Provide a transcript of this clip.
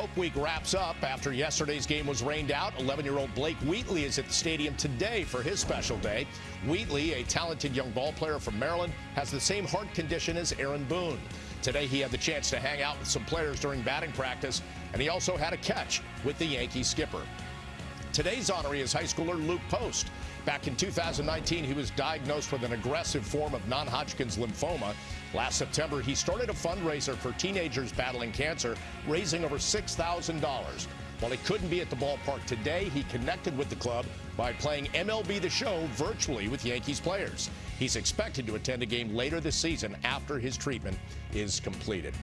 Hope Week wraps up after yesterday's game was rained out. 11-year-old Blake Wheatley is at the stadium today for his special day. Wheatley, a talented young ball player from Maryland, has the same heart condition as Aaron Boone. Today he had the chance to hang out with some players during batting practice, and he also had a catch with the Yankee skipper. Today's honoree is high schooler Luke Post. Back in 2019, he was diagnosed with an aggressive form of non-Hodgkin's lymphoma. Last September, he started a fundraiser for teenagers battling cancer, raising over $6,000. While he couldn't be at the ballpark today, he connected with the club by playing MLB The Show virtually with Yankees players. He's expected to attend a game later this season after his treatment is completed.